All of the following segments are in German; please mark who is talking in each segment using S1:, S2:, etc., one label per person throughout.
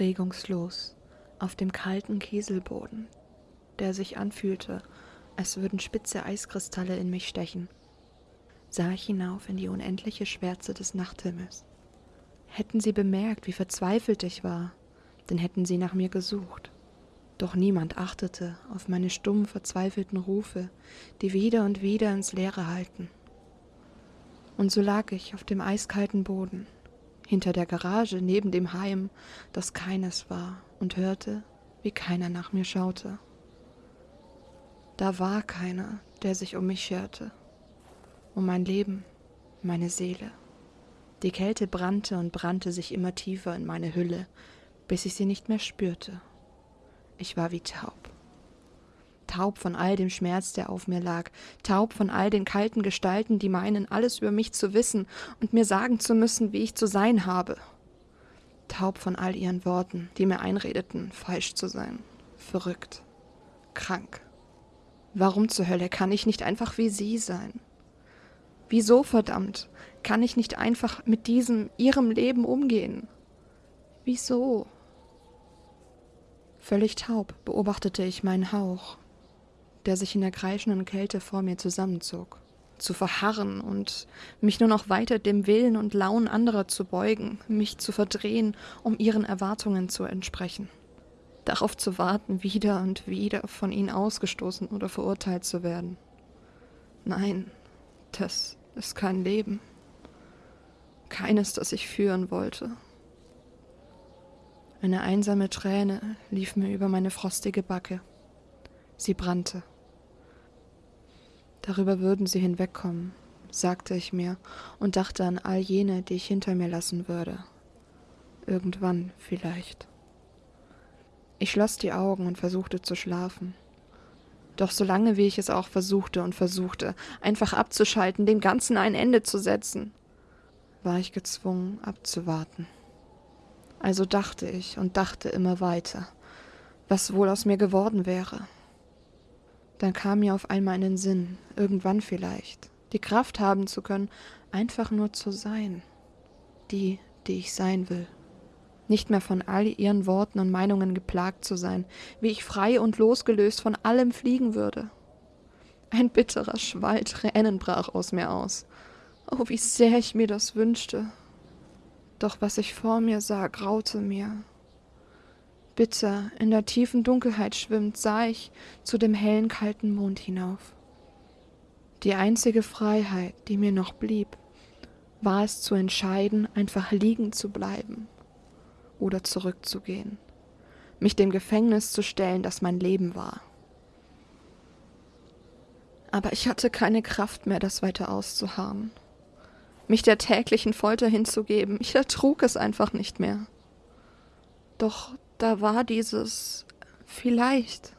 S1: regungslos, auf dem kalten Kieselboden, der sich anfühlte, als würden spitze Eiskristalle in mich stechen, sah ich hinauf in die unendliche Schwärze des Nachthimmels. Hätten sie bemerkt, wie verzweifelt ich war, dann hätten sie nach mir gesucht. Doch niemand achtete auf meine stumm verzweifelten Rufe, die wieder und wieder ins Leere halten. Und so lag ich auf dem eiskalten Boden, hinter der Garage neben dem Heim, das keines war, und hörte, wie keiner nach mir schaute. Da war keiner, der sich um mich scherte, um mein Leben, meine Seele. Die Kälte brannte und brannte sich immer tiefer in meine Hülle, bis ich sie nicht mehr spürte. Ich war wie taub. Taub von all dem Schmerz, der auf mir lag, taub von all den kalten Gestalten, die meinen, alles über mich zu wissen und mir sagen zu müssen, wie ich zu sein habe. Taub von all ihren Worten, die mir einredeten, falsch zu sein, verrückt, krank. Warum zur Hölle kann ich nicht einfach wie sie sein? Wieso, verdammt, kann ich nicht einfach mit diesem, ihrem Leben umgehen? Wieso? Völlig taub beobachtete ich meinen Hauch, der sich in der kreischenden Kälte vor mir zusammenzog. Zu verharren und mich nur noch weiter dem Willen und Launen anderer zu beugen, mich zu verdrehen, um ihren Erwartungen zu entsprechen. Darauf zu warten, wieder und wieder von ihnen ausgestoßen oder verurteilt zu werden. Nein, das ist kein Leben. Keines, das ich führen wollte. Eine einsame Träne lief mir über meine frostige Backe. Sie brannte. Darüber würden sie hinwegkommen, sagte ich mir und dachte an all jene, die ich hinter mir lassen würde. Irgendwann vielleicht. Ich schloss die Augen und versuchte zu schlafen. Doch solange wie ich es auch versuchte und versuchte, einfach abzuschalten, dem Ganzen ein Ende zu setzen, war ich gezwungen abzuwarten. Also dachte ich und dachte immer weiter, was wohl aus mir geworden wäre. Dann kam mir auf einmal in den Sinn, irgendwann vielleicht, die Kraft haben zu können, einfach nur zu sein, die, die ich sein will nicht mehr von all ihren Worten und Meinungen geplagt zu sein, wie ich frei und losgelöst von allem fliegen würde. Ein bitterer Schwall Tränen brach aus mir aus. Oh, wie sehr ich mir das wünschte. Doch was ich vor mir sah, graute mir. Bitter in der tiefen Dunkelheit schwimmend sah ich zu dem hellen, kalten Mond hinauf. Die einzige Freiheit, die mir noch blieb, war es zu entscheiden, einfach liegen zu bleiben oder zurückzugehen, mich dem Gefängnis zu stellen, das mein Leben war. Aber ich hatte keine Kraft mehr, das weiter auszuharren, mich der täglichen Folter hinzugeben, ich ertrug es einfach nicht mehr. Doch da war dieses vielleicht.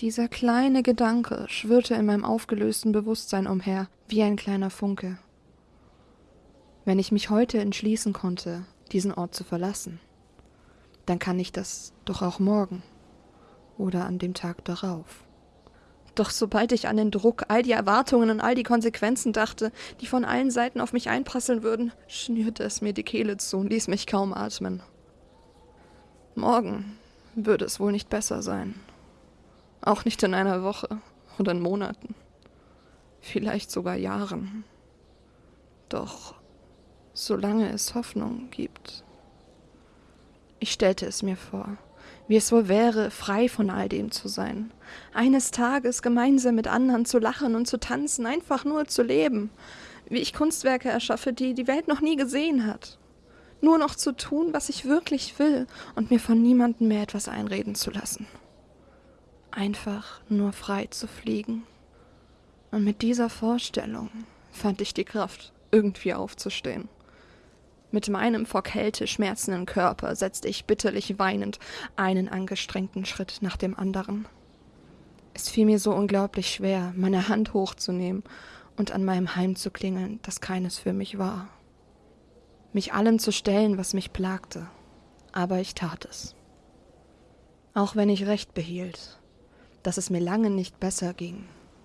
S1: Dieser kleine Gedanke schwirrte in meinem aufgelösten Bewusstsein umher, wie ein kleiner Funke. Wenn ich mich heute entschließen konnte, diesen Ort zu verlassen. Dann kann ich das doch auch morgen oder an dem Tag darauf. Doch sobald ich an den Druck, all die Erwartungen und all die Konsequenzen dachte, die von allen Seiten auf mich einprasseln würden, schnürte es mir die Kehle zu und ließ mich kaum atmen. Morgen würde es wohl nicht besser sein. Auch nicht in einer Woche oder in Monaten. Vielleicht sogar Jahren. Doch solange es Hoffnung gibt. Ich stellte es mir vor, wie es wohl wäre, frei von all dem zu sein, eines Tages gemeinsam mit anderen zu lachen und zu tanzen, einfach nur zu leben, wie ich Kunstwerke erschaffe, die die Welt noch nie gesehen hat. Nur noch zu tun, was ich wirklich will und mir von niemandem mehr etwas einreden zu lassen. Einfach nur frei zu fliegen. Und mit dieser Vorstellung fand ich die Kraft, irgendwie aufzustehen. Mit meinem vor Kälte schmerzenden Körper setzte ich bitterlich weinend einen angestrengten Schritt nach dem anderen. Es fiel mir so unglaublich schwer, meine Hand hochzunehmen und an meinem Heim zu klingeln, das keines für mich war. Mich allem zu stellen, was mich plagte. Aber ich tat es. Auch wenn ich recht behielt, dass es mir lange nicht besser ging,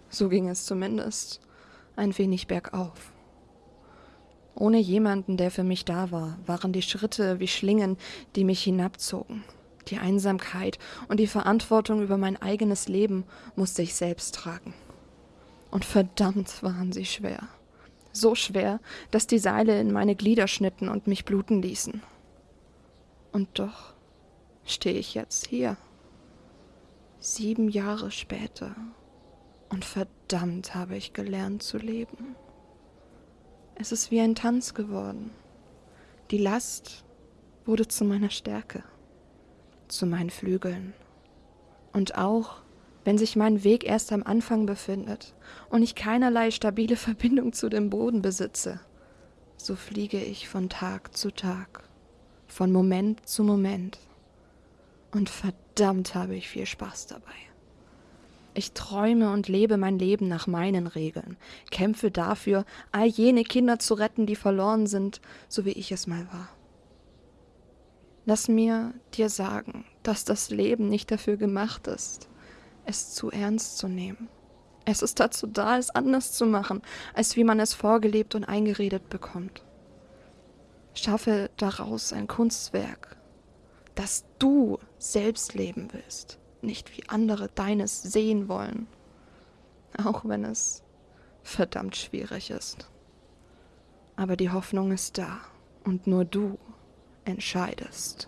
S1: so ging es zumindest ein wenig bergauf. Ohne jemanden, der für mich da war, waren die Schritte wie Schlingen, die mich hinabzogen. Die Einsamkeit und die Verantwortung über mein eigenes Leben musste ich selbst tragen. Und verdammt waren sie schwer. So schwer, dass die Seile in meine Glieder schnitten und mich bluten ließen. Und doch stehe ich jetzt hier. Sieben Jahre später. Und verdammt habe ich gelernt zu leben. Es ist wie ein Tanz geworden. Die Last wurde zu meiner Stärke, zu meinen Flügeln. Und auch wenn sich mein Weg erst am Anfang befindet und ich keinerlei stabile Verbindung zu dem Boden besitze, so fliege ich von Tag zu Tag, von Moment zu Moment. Und verdammt habe ich viel Spaß dabei. Ich träume und lebe mein Leben nach meinen Regeln, kämpfe dafür, all jene Kinder zu retten, die verloren sind, so wie ich es mal war. Lass mir dir sagen, dass das Leben nicht dafür gemacht ist, es zu ernst zu nehmen. Es ist dazu da, es anders zu machen, als wie man es vorgelebt und eingeredet bekommt. Schaffe daraus ein Kunstwerk, das du selbst leben willst nicht wie andere deines sehen wollen, auch wenn es verdammt schwierig ist. Aber die Hoffnung ist da und nur du entscheidest.